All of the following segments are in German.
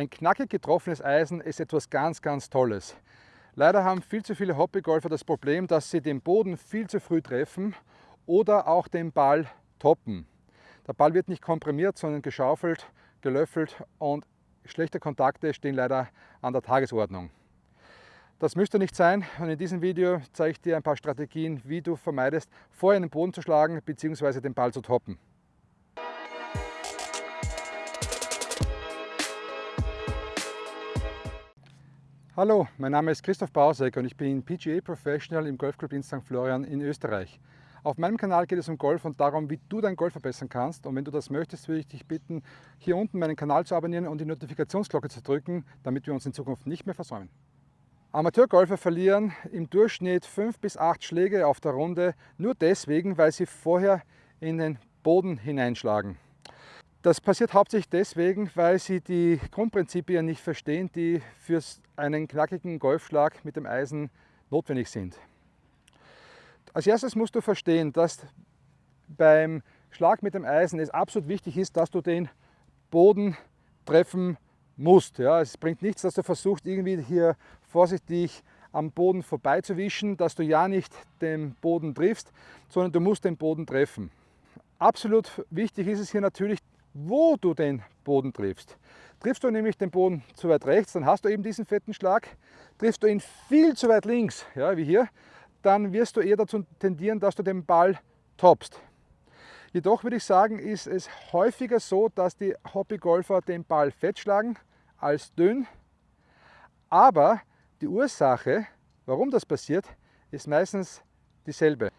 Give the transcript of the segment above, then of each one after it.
Ein knackig getroffenes Eisen ist etwas ganz, ganz Tolles. Leider haben viel zu viele Hobbygolfer das Problem, dass sie den Boden viel zu früh treffen oder auch den Ball toppen. Der Ball wird nicht komprimiert, sondern geschaufelt, gelöffelt und schlechte Kontakte stehen leider an der Tagesordnung. Das müsste nicht sein und in diesem Video zeige ich dir ein paar Strategien, wie du vermeidest, vorher in den Boden zu schlagen bzw. den Ball zu toppen. Hallo, mein Name ist Christoph Bausek und ich bin PGA Professional im Golfclub in St. Florian in Österreich. Auf meinem Kanal geht es um Golf und darum, wie du dein Golf verbessern kannst. Und wenn du das möchtest, würde ich dich bitten, hier unten meinen Kanal zu abonnieren und die Notifikationsglocke zu drücken, damit wir uns in Zukunft nicht mehr versäumen. Amateurgolfer verlieren im Durchschnitt fünf bis acht Schläge auf der Runde, nur deswegen, weil sie vorher in den Boden hineinschlagen. Das passiert hauptsächlich deswegen, weil sie die Grundprinzipien nicht verstehen, die für einen knackigen Golfschlag mit dem Eisen notwendig sind. Als erstes musst du verstehen, dass beim Schlag mit dem Eisen es absolut wichtig ist, dass du den Boden treffen musst. Ja, es bringt nichts, dass du versuchst, irgendwie hier vorsichtig am Boden vorbeizuwischen, dass du ja nicht den Boden triffst, sondern du musst den Boden treffen. Absolut wichtig ist es hier natürlich, wo du den Boden triffst. Triffst du nämlich den Boden zu weit rechts, dann hast du eben diesen fetten Schlag. Triffst du ihn viel zu weit links, ja, wie hier, dann wirst du eher dazu tendieren, dass du den Ball toppst. Jedoch würde ich sagen, ist es häufiger so, dass die Hobbygolfer den Ball fett schlagen als dünn. Aber die Ursache, warum das passiert, ist meistens dieselbe.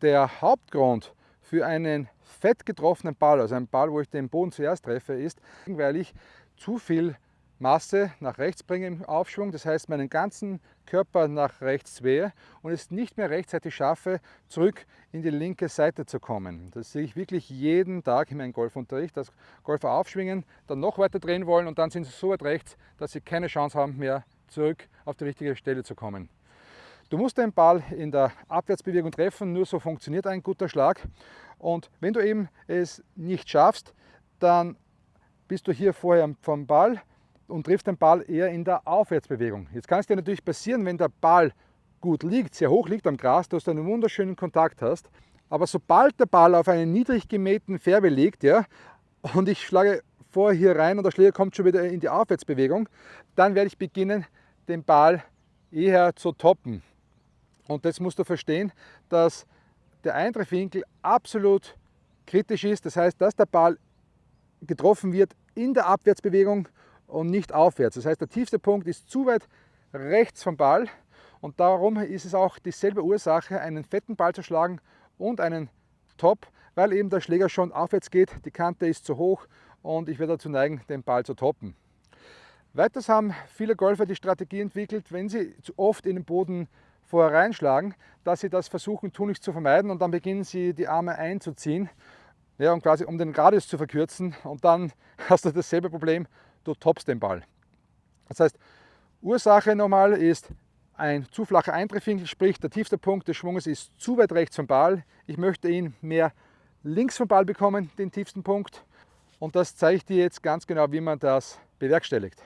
Der Hauptgrund für einen fett getroffenen Ball, also einen Ball, wo ich den Boden zuerst treffe, ist, weil ich zu viel Masse nach rechts bringe im Aufschwung, das heißt meinen ganzen Körper nach rechts zwehe und es nicht mehr rechtzeitig schaffe, zurück in die linke Seite zu kommen. Das sehe ich wirklich jeden Tag in meinem Golfunterricht, dass Golfer aufschwingen, dann noch weiter drehen wollen und dann sind sie so weit rechts, dass sie keine Chance haben mehr zurück auf die richtige Stelle zu kommen. Du musst den Ball in der Abwärtsbewegung treffen, nur so funktioniert ein guter Schlag. Und wenn du eben es nicht schaffst, dann bist du hier vorher vom Ball und triffst den Ball eher in der Aufwärtsbewegung. Jetzt kann es dir natürlich passieren, wenn der Ball gut liegt, sehr hoch liegt am Gras, dass du einen wunderschönen Kontakt hast. Aber sobald der Ball auf einen niedrig gemähten Färbe liegt, ja, und ich schlage vorher hier rein und der Schläger kommt schon wieder in die Aufwärtsbewegung, dann werde ich beginnen, den Ball eher zu toppen. Und jetzt musst du verstehen, dass der Eintreffwinkel absolut kritisch ist. Das heißt, dass der Ball getroffen wird in der Abwärtsbewegung und nicht aufwärts. Das heißt, der tiefste Punkt ist zu weit rechts vom Ball und darum ist es auch dieselbe Ursache, einen fetten Ball zu schlagen und einen Top, weil eben der Schläger schon aufwärts geht, die Kante ist zu hoch und ich werde dazu neigen, den Ball zu toppen. Weiters haben viele Golfer die Strategie entwickelt, wenn sie zu oft in den Boden vorher reinschlagen, dass sie das versuchen tunlichst zu vermeiden und dann beginnen sie die Arme einzuziehen, ja, und quasi um den Radius zu verkürzen und dann hast du dasselbe Problem, du toppst den Ball. Das heißt, Ursache nochmal ist ein zu flacher Eintreffwinkel, sprich der tiefste Punkt des Schwunges ist zu weit rechts vom Ball. Ich möchte ihn mehr links vom Ball bekommen, den tiefsten Punkt. Und das zeige ich dir jetzt ganz genau, wie man das bewerkstelligt.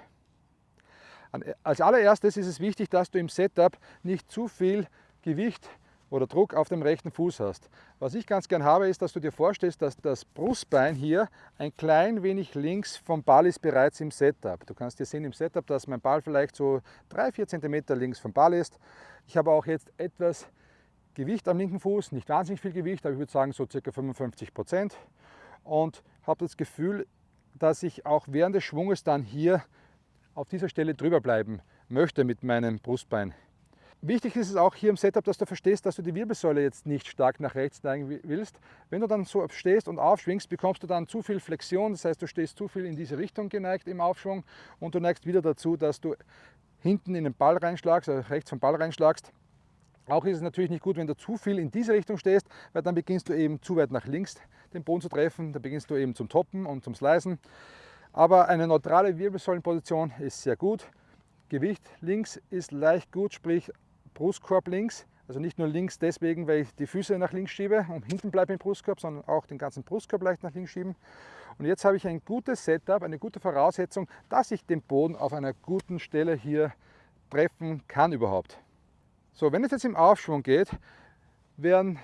Als allererstes ist es wichtig, dass du im Setup nicht zu viel Gewicht oder Druck auf dem rechten Fuß hast. Was ich ganz gern habe, ist, dass du dir vorstellst, dass das Brustbein hier ein klein wenig links vom Ball ist bereits im Setup. Du kannst hier sehen im Setup, dass mein Ball vielleicht so 3-4 cm links vom Ball ist. Ich habe auch jetzt etwas Gewicht am linken Fuß, nicht wahnsinnig viel Gewicht, aber ich würde sagen so ca. 55 Prozent. Und habe das Gefühl, dass ich auch während des Schwunges dann hier auf dieser Stelle drüber bleiben möchte mit meinem Brustbein. Wichtig ist es auch hier im Setup, dass du verstehst, dass du die Wirbelsäule jetzt nicht stark nach rechts neigen willst. Wenn du dann so stehst und aufschwingst, bekommst du dann zu viel Flexion, das heißt, du stehst zu viel in diese Richtung geneigt im Aufschwung und du neigst wieder dazu, dass du hinten in den Ball reinschlagst, also rechts vom Ball reinschlagst. Auch ist es natürlich nicht gut, wenn du zu viel in diese Richtung stehst, weil dann beginnst du eben zu weit nach links den Boden zu treffen, dann beginnst du eben zum Toppen und zum Slicen. Aber eine neutrale Wirbelsäulenposition ist sehr gut. Gewicht links ist leicht gut, sprich Brustkorb links. Also nicht nur links deswegen, weil ich die Füße nach links schiebe und hinten bleibe im Brustkorb, sondern auch den ganzen Brustkorb leicht nach links schieben. Und jetzt habe ich ein gutes Setup, eine gute Voraussetzung, dass ich den Boden auf einer guten Stelle hier treffen kann überhaupt. So, wenn es jetzt im Aufschwung geht, werden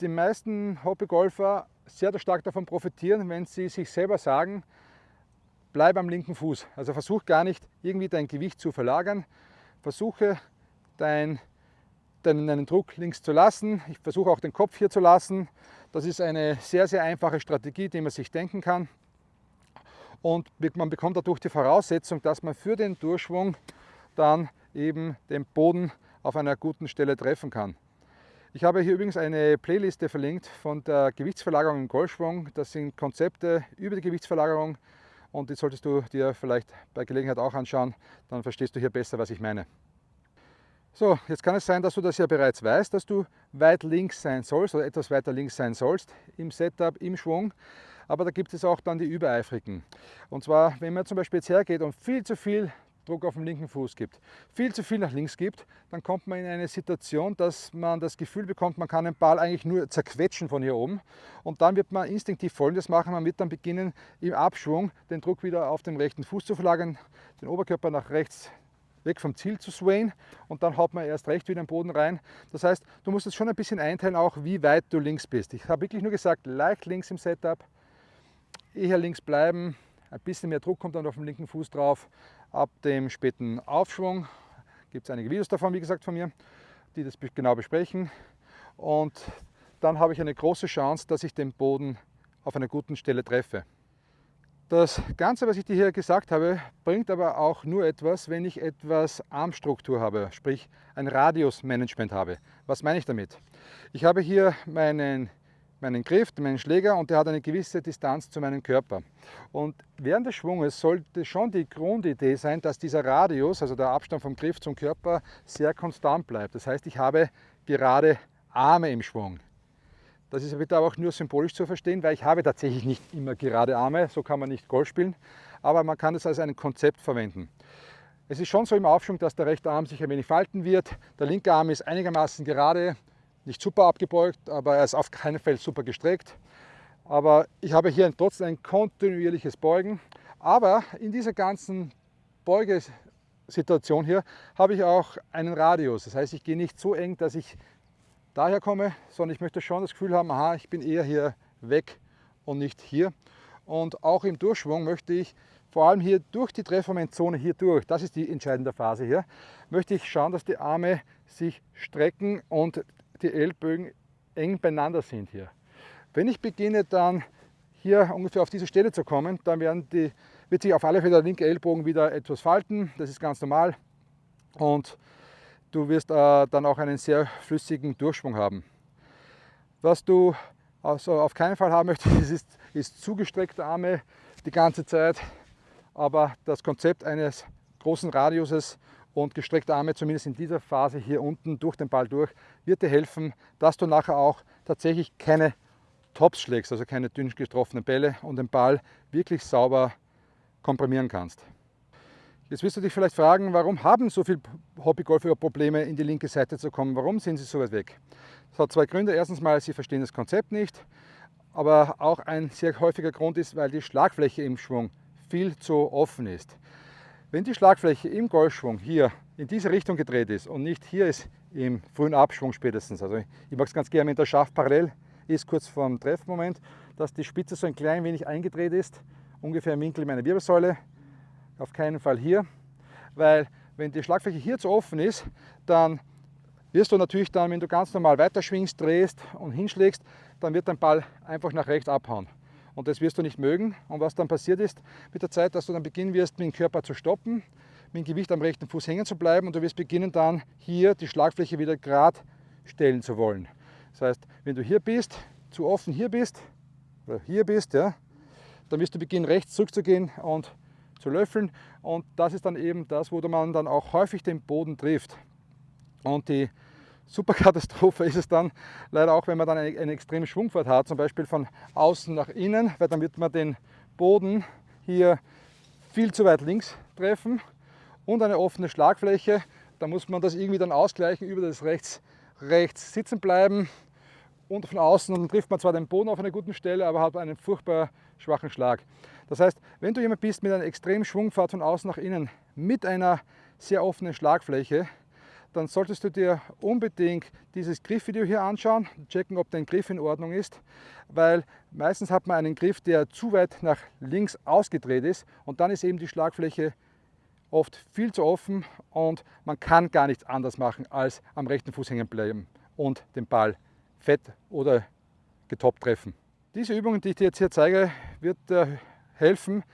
die meisten Hobbygolfer sehr stark davon profitieren, wenn sie sich selber sagen, bleib am linken Fuß. Also versuch gar nicht irgendwie dein Gewicht zu verlagern. Versuche dein, deinen, Druck links zu lassen. Ich versuche auch den Kopf hier zu lassen. Das ist eine sehr, sehr einfache Strategie, die man sich denken kann. Und man bekommt dadurch die Voraussetzung, dass man für den Durchschwung dann eben den Boden auf einer guten Stelle treffen kann. Ich habe hier übrigens eine Playliste verlinkt von der Gewichtsverlagerung im Golfschwung. Das sind Konzepte über die Gewichtsverlagerung und die solltest du dir vielleicht bei Gelegenheit auch anschauen, dann verstehst du hier besser, was ich meine. So, jetzt kann es sein, dass du das ja bereits weißt, dass du weit links sein sollst oder etwas weiter links sein sollst im Setup, im Schwung. Aber da gibt es auch dann die Übereifrigen. Und zwar, wenn man zum Beispiel jetzt hergeht und viel zu viel Druck auf den linken Fuß gibt, viel zu viel nach links gibt, dann kommt man in eine Situation, dass man das Gefühl bekommt, man kann den Ball eigentlich nur zerquetschen von hier oben. Und dann wird man instinktiv Folgendes machen, man wird dann beginnen, im Abschwung den Druck wieder auf den rechten Fuß zu verlagern, den Oberkörper nach rechts weg vom Ziel zu swayen und dann haut man erst recht wieder den Boden rein. Das heißt, du musst es schon ein bisschen einteilen, auch wie weit du links bist. Ich habe wirklich nur gesagt, leicht links im Setup, eher links bleiben, ein bisschen mehr Druck kommt dann auf den linken Fuß drauf. Ab dem späten Aufschwung gibt es einige Videos davon, wie gesagt, von mir, die das genau besprechen. Und dann habe ich eine große Chance, dass ich den Boden auf einer guten Stelle treffe. Das Ganze, was ich dir hier gesagt habe, bringt aber auch nur etwas, wenn ich etwas Armstruktur habe, sprich ein Radiusmanagement habe. Was meine ich damit? Ich habe hier meinen meinen Griff, meinen Schläger und der hat eine gewisse Distanz zu meinem Körper. Und während des Schwunges sollte schon die Grundidee sein, dass dieser Radius, also der Abstand vom Griff zum Körper, sehr konstant bleibt. Das heißt, ich habe gerade Arme im Schwung. Das ist bitte aber auch nur symbolisch zu verstehen, weil ich habe tatsächlich nicht immer gerade Arme, so kann man nicht Golf spielen, aber man kann es als ein Konzept verwenden. Es ist schon so im Aufschwung, dass der rechte Arm sich ein wenig falten wird, der linke Arm ist einigermaßen gerade, nicht super abgebeugt, aber er ist auf keinen Fall super gestreckt. Aber ich habe hier trotzdem ein kontinuierliches Beugen. Aber in dieser ganzen Beugesituation hier habe ich auch einen Radius. Das heißt, ich gehe nicht so eng, dass ich daher komme, sondern ich möchte schon das Gefühl haben, aha, ich bin eher hier weg und nicht hier. Und auch im Durchschwung möchte ich vor allem hier durch die Treffermentzone hier durch, das ist die entscheidende Phase hier, möchte ich schauen, dass die Arme sich strecken und die Ellbögen eng beieinander sind hier. Wenn ich beginne dann hier ungefähr auf diese Stelle zu kommen, dann die, wird sich auf alle Fälle der linke Ellbogen wieder etwas falten, das ist ganz normal und du wirst äh, dann auch einen sehr flüssigen Durchschwung haben. Was du also auf keinen Fall haben möchtest, ist, ist zugestreckte Arme die ganze Zeit, aber das Konzept eines großen Radiuses und gestreckte Arme, zumindest in dieser Phase hier unten durch den Ball durch, wird dir helfen, dass du nachher auch tatsächlich keine Tops schlägst, also keine dünn getroffenen Bälle und den Ball wirklich sauber komprimieren kannst. Jetzt wirst du dich vielleicht fragen, warum haben so viele Hobbygolfer Probleme, in die linke Seite zu kommen? Warum sind sie so weit weg? Das hat zwei Gründe. Erstens mal, sie verstehen das Konzept nicht, aber auch ein sehr häufiger Grund ist, weil die Schlagfläche im Schwung viel zu offen ist. Wenn die Schlagfläche im Golfschwung hier in diese Richtung gedreht ist und nicht hier ist im frühen Abschwung spätestens, also ich mag es ganz gerne, wenn der Schaft parallel ist, kurz vor dem Treffmoment, dass die Spitze so ein klein wenig eingedreht ist, ungefähr im Winkel meiner Wirbelsäule, auf keinen Fall hier, weil wenn die Schlagfläche hier zu offen ist, dann wirst du natürlich dann, wenn du ganz normal weiterschwingst, drehst und hinschlägst, dann wird dein Ball einfach nach rechts abhauen und das wirst du nicht mögen. Und was dann passiert ist mit der Zeit, dass du dann beginnen wirst, mit dem Körper zu stoppen, mit dem Gewicht am rechten Fuß hängen zu bleiben und du wirst beginnen dann hier die Schlagfläche wieder gerade stellen zu wollen. Das heißt, wenn du hier bist, zu offen hier bist, oder hier bist, ja, dann wirst du beginnen rechts zurückzugehen und zu löffeln und das ist dann eben das, wo man dann auch häufig den Boden trifft. Und die super Katastrophe ist es dann leider auch, wenn man dann eine, eine extreme Schwungfahrt hat, zum Beispiel von außen nach innen, weil dann wird man den Boden hier viel zu weit links treffen und eine offene Schlagfläche. Da muss man das irgendwie dann ausgleichen über das rechts, rechts sitzen bleiben und von außen und dann trifft man zwar den Boden auf einer guten Stelle, aber hat einen furchtbar schwachen Schlag. Das heißt, wenn du jemand bist mit einer extremen Schwungfahrt von außen nach innen, mit einer sehr offenen Schlagfläche, dann solltest du dir unbedingt dieses Griffvideo hier anschauen, checken, ob dein Griff in Ordnung ist, weil meistens hat man einen Griff, der zu weit nach links ausgedreht ist und dann ist eben die Schlagfläche oft viel zu offen und man kann gar nichts anders machen, als am rechten Fuß hängen bleiben und den Ball fett oder getoppt treffen. Diese Übungen, die ich dir jetzt hier zeige, wird dir helfen,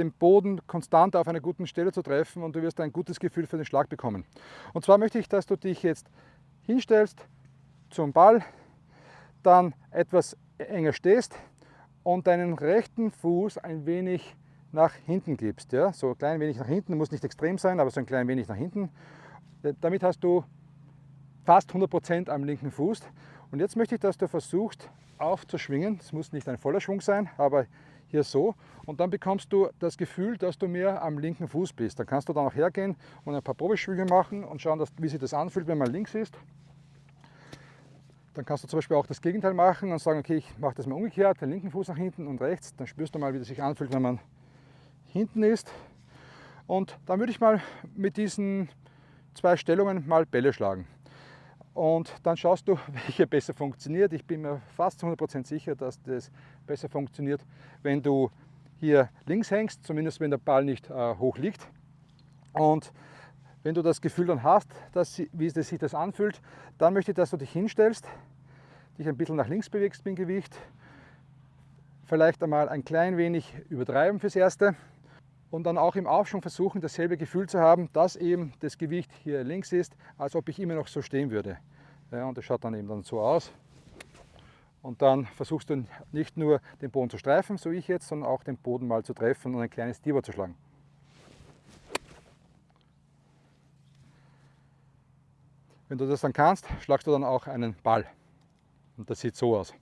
den Boden konstant auf einer guten Stelle zu treffen und du wirst ein gutes Gefühl für den Schlag bekommen. Und zwar möchte ich, dass du dich jetzt hinstellst zum Ball, dann etwas enger stehst und deinen rechten Fuß ein wenig nach hinten gibst. Ja? So ein klein wenig nach hinten, muss nicht extrem sein, aber so ein klein wenig nach hinten. Damit hast du fast 100% am linken Fuß. Und jetzt möchte ich, dass du versuchst aufzuschwingen. Es muss nicht ein voller Schwung sein, aber hier so. Und dann bekommst du das Gefühl, dass du mehr am linken Fuß bist. Dann kannst du dann auch hergehen und ein paar Probeschwünge machen und schauen, dass, wie sich das anfühlt, wenn man links ist. Dann kannst du zum Beispiel auch das Gegenteil machen und sagen, okay, ich mache das mal umgekehrt, den linken Fuß nach hinten und rechts. Dann spürst du mal, wie das sich anfühlt, wenn man hinten ist. Und dann würde ich mal mit diesen zwei Stellungen mal Bälle schlagen. Und dann schaust du, welche besser funktioniert. Ich bin mir fast 100% sicher, dass das besser funktioniert, wenn du hier links hängst, zumindest wenn der Ball nicht äh, hoch liegt. Und wenn du das Gefühl dann hast, dass, wie sich das anfühlt, dann möchte ich, dass du dich hinstellst, dich ein bisschen nach links bewegst mit dem Gewicht, vielleicht einmal ein klein wenig übertreiben fürs Erste und dann auch im Aufschwung versuchen, dasselbe Gefühl zu haben, dass eben das Gewicht hier links ist, als ob ich immer noch so stehen würde. Ja, und das schaut dann eben dann so aus. Und dann versuchst du nicht nur den Boden zu streifen, so ich jetzt, sondern auch den Boden mal zu treffen und ein kleines Diber zu schlagen. Wenn du das dann kannst, schlagst du dann auch einen Ball. Und das sieht so aus.